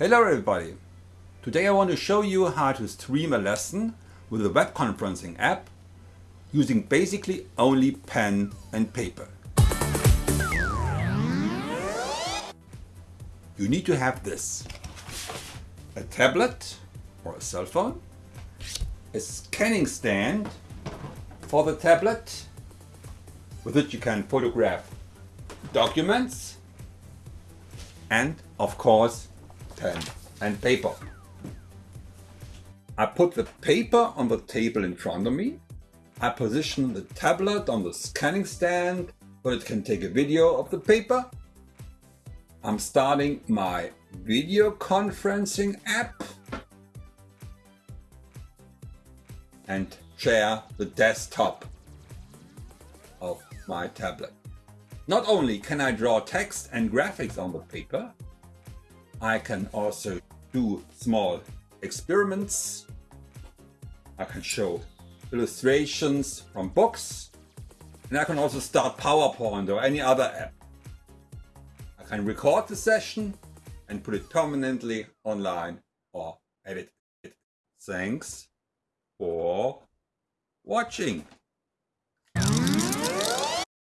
Hello everybody! Today I want to show you how to stream a lesson with a web conferencing app using basically only pen and paper. You need to have this. A tablet or a cell phone, a scanning stand for the tablet with which you can photograph documents and of course pen and paper. I put the paper on the table in front of me. I position the tablet on the scanning stand so it can take a video of the paper. I'm starting my video conferencing app and share the desktop of my tablet. Not only can I draw text and graphics on the paper, I can also do small experiments. I can show illustrations from books and I can also start PowerPoint or any other app. I can record the session and put it permanently online or edit it. Thanks for watching.